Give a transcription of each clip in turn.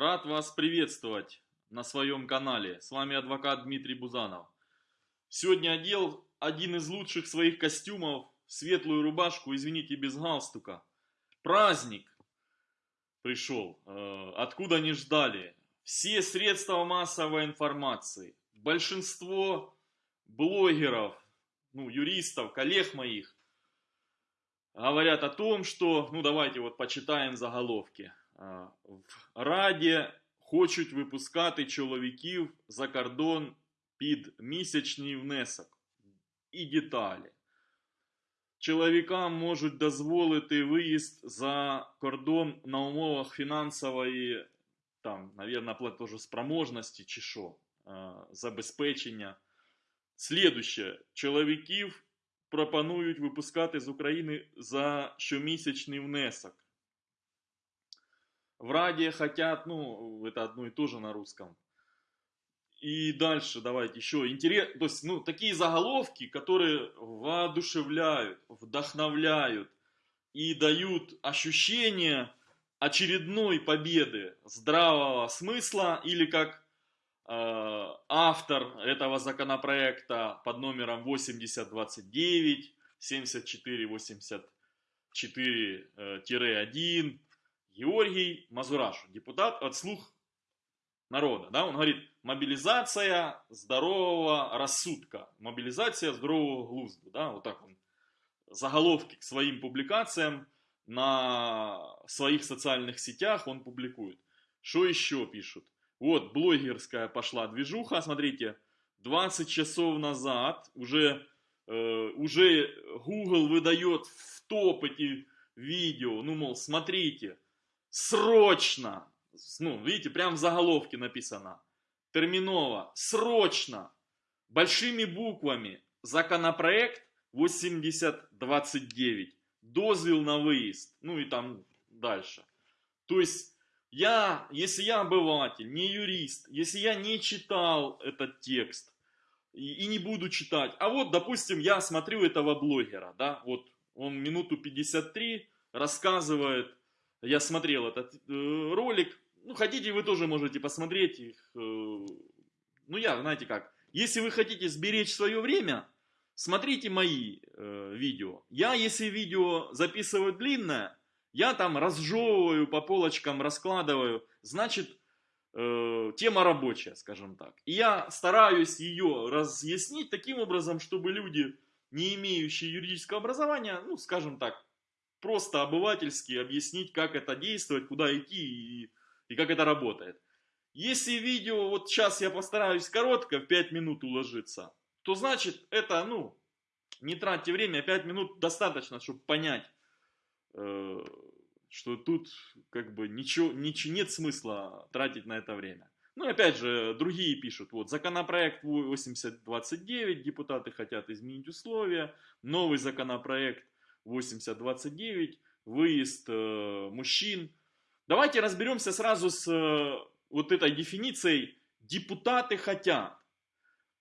рад вас приветствовать на своем канале. С вами адвокат Дмитрий Бузанов. Сегодня одел один из лучших своих костюмов, светлую рубашку, извините, без галстука. Праздник пришел, э, откуда не ждали. Все средства массовой информации, большинство блогеров, ну, юристов, коллег моих, говорят о том, что, ну давайте вот почитаем заголовки. В Раді хочуть випускати чоловіків за кордон під місячний внесок. І деталі. Чоловікам можуть дозволити виїзд за кордон на умовах фінансової, там, наверное, платежоспроможності чи що, забезпечення. Слідуще. Чоловіків пропонують випускати з України за щомісячний внесок. В Раде хотят, ну, это одно и то же на русском. И дальше давайте еще интерес, то есть, ну, такие заголовки, которые воодушевляют, вдохновляют и дают ощущение очередной победы здравого смысла или как э, автор этого законопроекта под номером 8029, 7484-1 Георгий Мазурашу, депутат от «Слух народа». Да? Он говорит, мобилизация здорового рассудка, мобилизация здорового глузда. Да? Вот так он заголовки к своим публикациям на своих социальных сетях он публикует. Что еще пишут? Вот, блогерская пошла движуха, смотрите, 20 часов назад уже, э, уже Google выдает в топ эти видео, ну, мол, смотрите, срочно, ну, видите, прям в заголовке написано, терминово, срочно, большими буквами, законопроект 8029, дозвел на выезд, ну и там дальше. То есть, я, если я обыватель, не юрист, если я не читал этот текст, и, и не буду читать, а вот, допустим, я смотрю этого блогера, да, вот он минуту 53 рассказывает я смотрел этот э, ролик. Ну, хотите, вы тоже можете посмотреть их. Э, ну, я, знаете как, если вы хотите сберечь свое время, смотрите мои э, видео. Я, если видео записываю длинное, я там разжевываю по полочкам, раскладываю. Значит, э, тема рабочая, скажем так. И я стараюсь ее разъяснить таким образом, чтобы люди, не имеющие юридического образования, ну, скажем так, просто обывательски объяснить, как это действовать, куда идти и, и как это работает. Если видео, вот сейчас я постараюсь коротко, в 5 минут уложиться, то значит это, ну, не тратьте время, 5 минут достаточно, чтобы понять, э, что тут как бы ничего, ничего, нет смысла тратить на это время. Ну и опять же, другие пишут, вот, законопроект 8029, депутаты хотят изменить условия, новый законопроект 8029, выезд э, мужчин. Давайте разберемся сразу с э, вот этой дефиницией «депутаты хотят».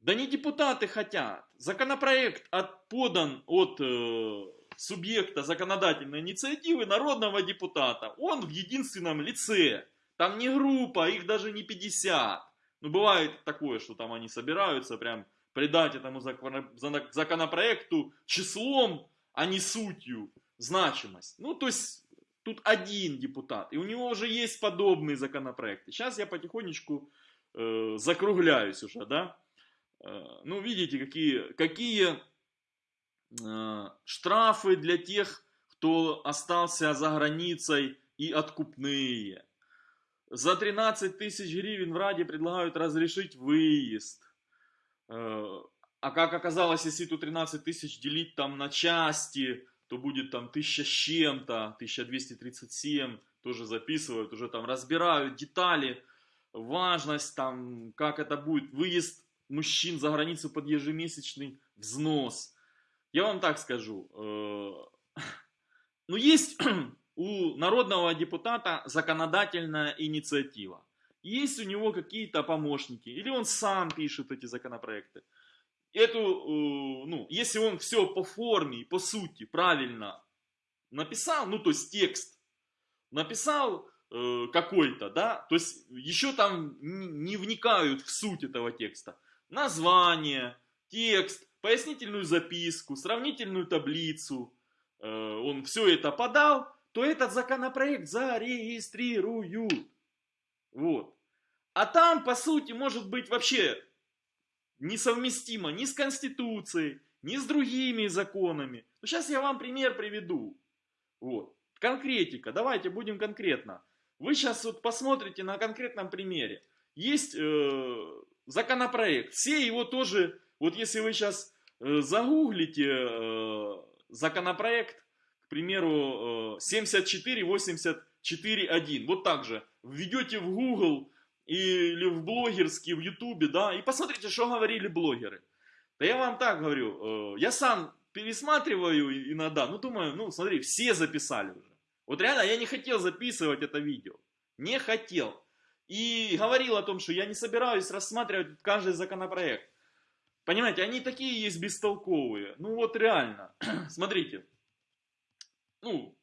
Да не депутаты хотят. Законопроект от, подан от э, субъекта законодательной инициативы народного депутата. Он в единственном лице. Там не группа, их даже не 50. Ну, бывает такое, что там они собираются прям придать этому законопроекту числом а не сутью значимость. Ну, то есть, тут один депутат, и у него уже есть подобные законопроекты. Сейчас я потихонечку э, закругляюсь уже, да. Э, ну, видите, какие, какие э, штрафы для тех, кто остался за границей и откупные. За 13 тысяч гривен в Раде предлагают разрешить выезд. Э, а как оказалось, если эту 13 тысяч делить там на части, то будет там 1000 с чем-то, 1237, тоже записывают, уже там разбирают детали, важность там, как это будет, выезд мужчин за границу под ежемесячный взнос. Я вам так скажу, э, ну есть у народного депутата законодательная инициатива, есть у него какие-то помощники, или он сам пишет эти законопроекты эту, э, ну, если он все по форме и по сути правильно написал, ну, то есть текст написал, э, какой-то, да, то есть еще там не вникают в суть этого текста. Название, текст, пояснительную записку, сравнительную таблицу, э, он все это подал, то этот законопроект зарегистрируют. Вот. А там, по сути, может быть вообще несовместимо ни с Конституцией, ни с другими законами. Ну, сейчас я вам пример приведу. Вот. Конкретика. Давайте будем конкретно. Вы сейчас вот посмотрите на конкретном примере. Есть э, законопроект. Все его тоже, вот если вы сейчас э, загуглите э, законопроект, к примеру, э, 7484.1, вот так же, введете в Google или в блогерский, в Ютубе, да, и посмотрите, что говорили блогеры. Да я вам так говорю, э, я сам пересматриваю иногда, ну думаю, ну смотри, все записали уже. Вот реально я не хотел записывать это видео, не хотел. И говорил о том, что я не собираюсь рассматривать каждый законопроект. Понимаете, они такие есть бестолковые. Ну вот реально, смотрите, ну,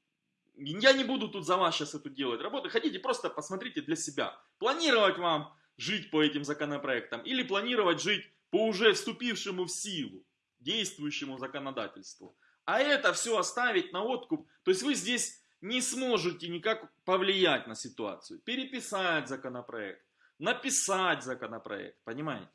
я не буду тут за вас сейчас эту делать работу. Хотите, просто посмотрите для себя. Планировать вам жить по этим законопроектам или планировать жить по уже вступившему в силу, действующему законодательству. А это все оставить на откуп. То есть вы здесь не сможете никак повлиять на ситуацию. Переписать законопроект, написать законопроект, понимаете?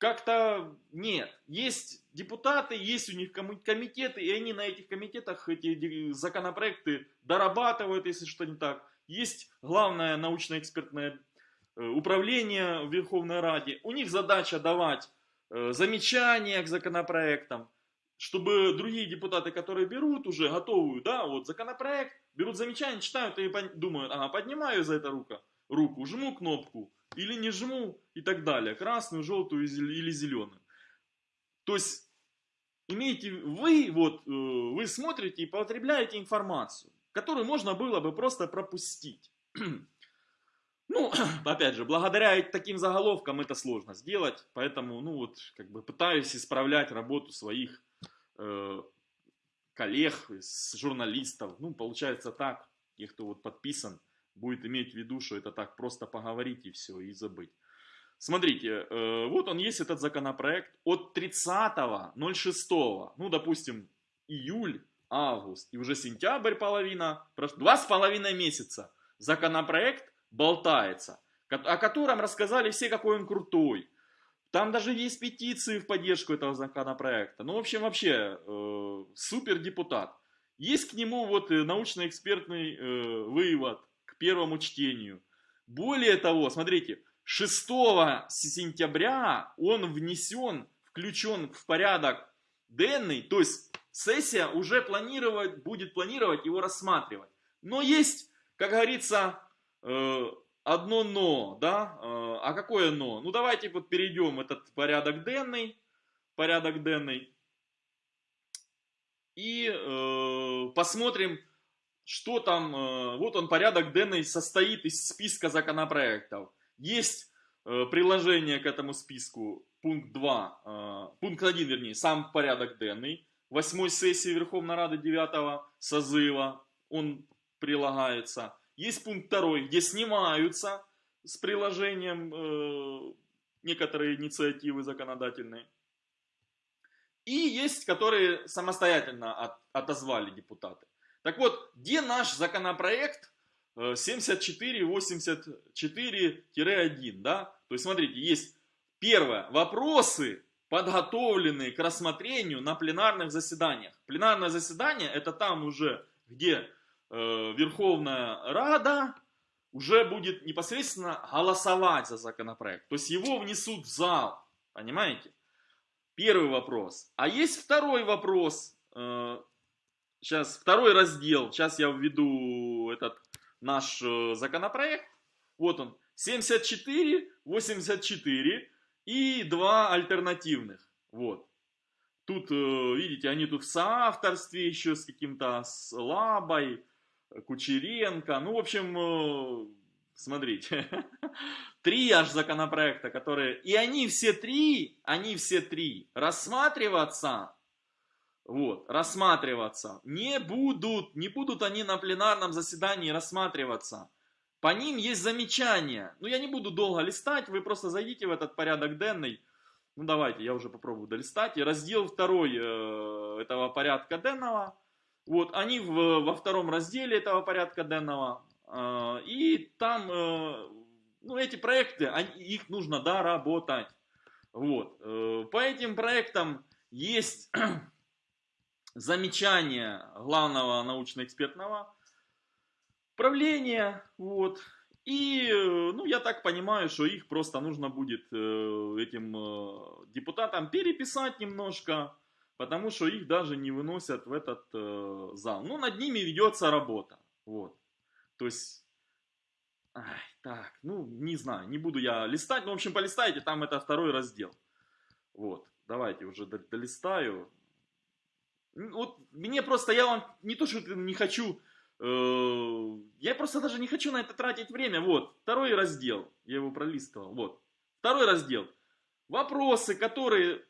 Как-то нет. Есть депутаты, есть у них комитеты, и они на этих комитетах эти законопроекты дорабатывают, если что не так. Есть главное научно-экспертное э, управление в Верховной Раде. У них задача давать э, замечания к законопроектам, чтобы другие депутаты, которые берут уже готовую, да, вот законопроект, берут замечания, читают и думают, ага, поднимаю за это руку, руку, жму кнопку, или не жму и так далее. Красную, желтую или зеленую. То есть, имеете вы, вот, э, вы смотрите и потребляете информацию, которую можно было бы просто пропустить. Ну, опять же, благодаря таким заголовкам это сложно сделать, поэтому, ну вот, как бы пытаюсь исправлять работу своих э, коллег, журналистов. Ну, получается так, тех, кто вот подписан будет иметь в виду, что это так просто поговорить и все, и забыть. Смотрите, э, вот он есть этот законопроект от 30.06, ну, допустим, июль, август и уже сентябрь половина, два с половиной месяца законопроект болтается, о котором рассказали все, какой он крутой. Там даже есть петиции в поддержку этого законопроекта. Ну, в общем, вообще, э, супер депутат. Есть к нему вот э, научно-экспертный э, вывод первому чтению. Более того, смотрите, 6 сентября он внесен, включен в порядок денный, то есть сессия уже планировать, будет планировать его рассматривать. Но есть, как говорится, э, одно но, да, э, а какое но? Ну давайте вот перейдем этот порядок денный, порядок денный, и э, посмотрим, что там, э, вот он порядок денный состоит из списка законопроектов. Есть э, приложение к этому списку, пункт 2, э, пункт 1, вернее, сам порядок денный, восьмой сессии Верховной Рады 9 созыва, он прилагается. Есть пункт 2, где снимаются с приложением некоторые инициативы законодательные. И есть, которые самостоятельно от, отозвали депутаты. Так вот, где наш законопроект 7484-1, э, да? То есть, смотрите, есть первое, вопросы, подготовленные к рассмотрению на пленарных заседаниях. Пленарное заседание это там уже, где э, Верховная Рада уже будет непосредственно голосовать за законопроект. То есть его внесут в зал, понимаете? Первый вопрос. А есть второй вопрос, э, Сейчас второй раздел. Сейчас я введу этот наш э, законопроект. Вот он. 74, 84 и два альтернативных. Вот. Тут, э, видите, они тут в соавторстве еще с каким-то Слабой, Кучеренко. Ну, в общем, э, смотрите. Три аж законопроекта, которые... И они все три, они все три рассматриваться вот, рассматриваться. Не будут, не будут они на пленарном заседании рассматриваться. По ним есть замечания. Ну, я не буду долго листать, вы просто зайдите в этот порядок денный. Ну, давайте, я уже попробую долистать. И раздел второй э, этого порядка денного. Вот, они в, во втором разделе этого порядка денного. Э, и там, э, ну, эти проекты, они, их нужно доработать. Вот, э, по этим проектам есть замечания главного научно-экспертного правления, вот, и, ну, я так понимаю, что их просто нужно будет э, этим э, депутатам переписать немножко, потому что их даже не выносят в этот зал. Ну, над ними ведется работа, вот, то есть... Ай, так, ну, не знаю, не буду я листать, ну, в общем, полистайте, там это второй раздел. Вот, давайте уже долистаю. Вот мне просто, я вам не то, что не хочу, э, я просто даже не хочу на это тратить время. Вот, второй раздел, я его пролистывал, вот. Второй раздел. Вопросы, которые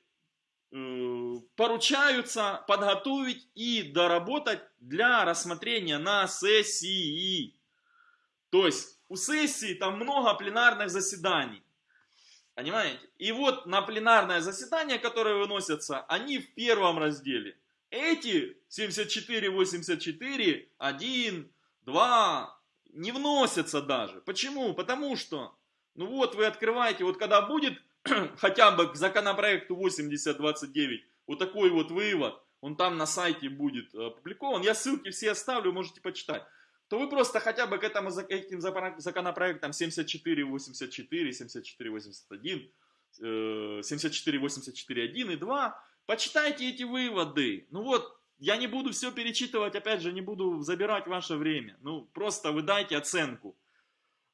э, поручаются подготовить и доработать для рассмотрения на сессии. То есть у сессии там много пленарных заседаний. Понимаете? И вот на пленарное заседание, которое выносятся, они в первом разделе. Эти 74, 84, 1, 2 не вносятся даже. Почему? Потому что, ну вот вы открываете, вот когда будет хотя бы к законопроекту 8029 вот такой вот вывод, он там на сайте будет опубликован, я ссылки все оставлю, можете почитать то вы просто хотя бы к этому, этим законопроектам 7484, 7481, 7484.1 и 2, почитайте эти выводы. Ну вот, я не буду все перечитывать, опять же, не буду забирать ваше время. Ну, просто вы дайте оценку.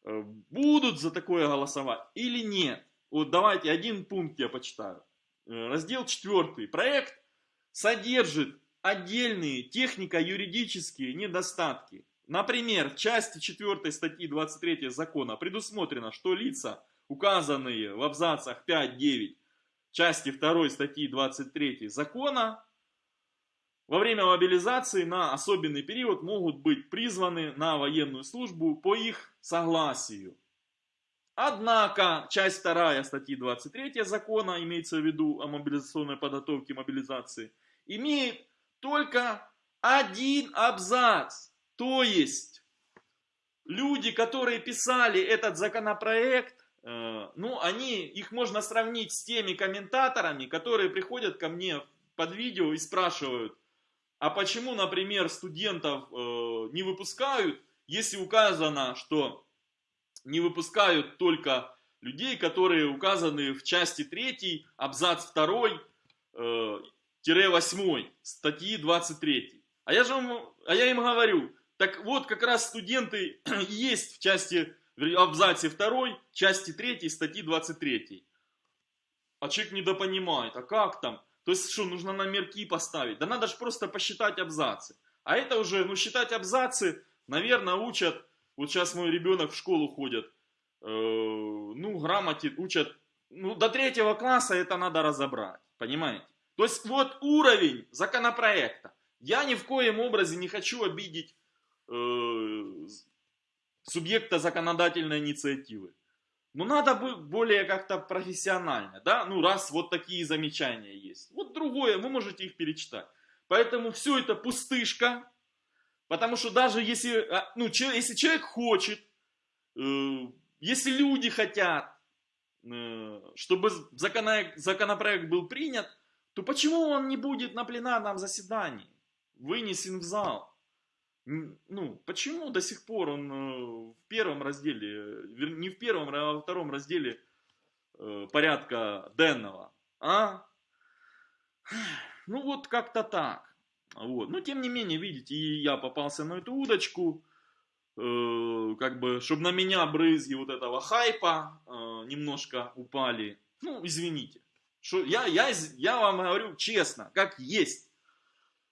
Э, будут за такое голосовать или нет? Вот давайте один пункт я почитаю. Э, раздел 4. Проект содержит отдельные технико-юридические недостатки. Например, в части 4 статьи 23 закона предусмотрено, что лица, указанные в абзацах 5-9 части 2 статьи 23 закона, во время мобилизации на особенный период могут быть призваны на военную службу по их согласию. Однако, часть 2 статьи 23 закона, имеется в виду о мобилизационной подготовке мобилизации, имеет только один абзац то есть, люди, которые писали этот законопроект, ну, они, их можно сравнить с теми комментаторами, которые приходят ко мне под видео и спрашивают, а почему, например, студентов э, не выпускают, если указано, что не выпускают только людей, которые указаны в части 3, абзац 2, э, 8 статьи 23. А я, же вам, а я им говорю, так вот, как раз студенты есть в части, в абзаце 2, части 3, статьи 23. А человек недопонимает, а как там? То есть что, нужно номерки поставить? Да надо же просто посчитать абзацы. А это уже, ну считать абзацы, наверное, учат, вот сейчас мой ребенок в школу ходит, э, ну грамоте учат, ну до третьего класса это надо разобрать, понимаете? То есть вот уровень законопроекта. Я ни в коем образе не хочу обидеть Э, субъекта законодательной инициативы. Но надо быть более как-то профессионально, да, ну раз вот такие замечания есть. Вот другое, вы можете их перечитать. Поэтому все это пустышка, потому что даже если, а, ну, если человек хочет, э, если люди хотят, э, чтобы законопроект был принят, то почему он не будет на пленарном заседании вынесен в зал? Ну, почему до сих пор он э, в первом разделе, не в первом, а во втором разделе э, порядка денного, а? Ну вот как-то так. Вот. Но тем не менее, видите, и я попался на эту удочку, э, как бы, чтобы на меня брызги вот этого хайпа немножко упали. Ну, извините. Что, я, я, я вам говорю честно, как есть.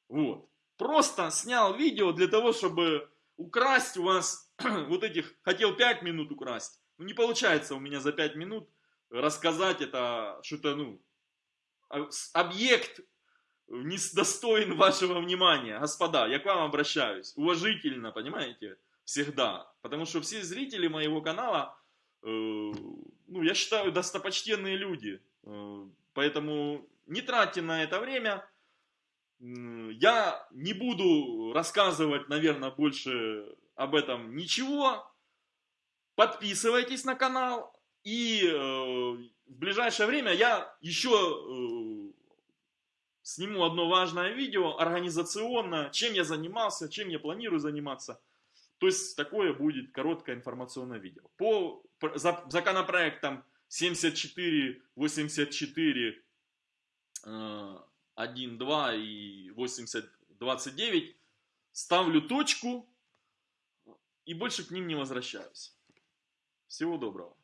Вот просто снял видео для того, чтобы украсть у вас вот этих, хотел 5 минут украсть. Ну, не получается у меня за 5 минут рассказать это, что-то, ну, а, объект не достоин вашего внимания. Господа, я к вам обращаюсь. Уважительно, понимаете? Всегда. Потому что все зрители моего канала, э, ну, я считаю, достопочтенные люди. Э, поэтому не тратьте на это время. Я не буду рассказывать, наверное, больше об этом ничего. Подписывайтесь на канал. И э, в ближайшее время я еще э, сниму одно важное видео организационно, чем я занимался, чем я планирую заниматься. То есть такое будет короткое информационное видео. По пр- за- законопроектам 74, 84, э, 1, 2 и 80, 29 ставлю точку и больше к ним не возвращаюсь. Всего доброго.